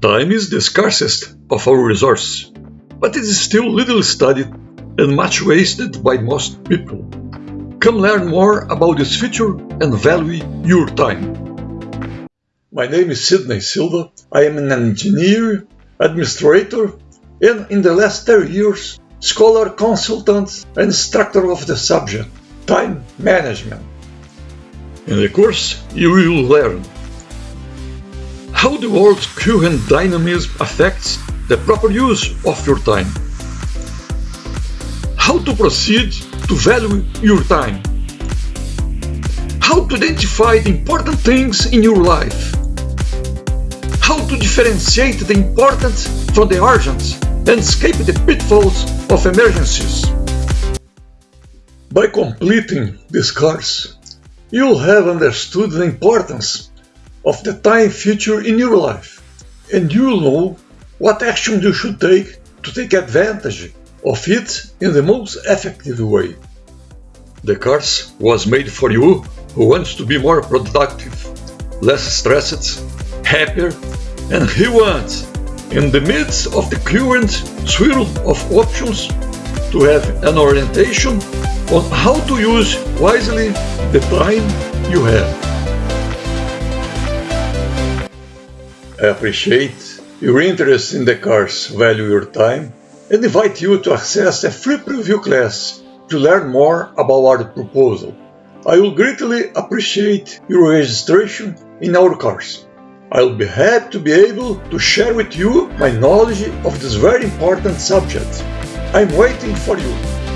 Time is the scarcest of our resources, but it is still little studied and much wasted by most people. Come learn more about this feature and value your time. My name is Sidney Silva. I am an engineer, administrator, and in the last 30 years, scholar, consultant, and instructor of the subject, time management. In the course, you will learn how the world's current dynamism affects the proper use of your time. How to proceed to value your time. How to identify the important things in your life. How to differentiate the important from the urgent and escape the pitfalls of emergencies. By completing this course, you'll have understood the importance of the time feature in your life, and you'll know what action you should take to take advantage of it in the most effective way. The course was made for you who wants to be more productive, less stressed, happier, and who wants, in the midst of the current swirl of options, to have an orientation on how to use wisely the time you have. Appreciate your interest in the course Value Your Time and invite you to access a free preview class to learn more about our proposal. I will greatly appreciate your registration in our course. I'll be happy to be able to share with you my knowledge of this very important subject. I'm waiting for you.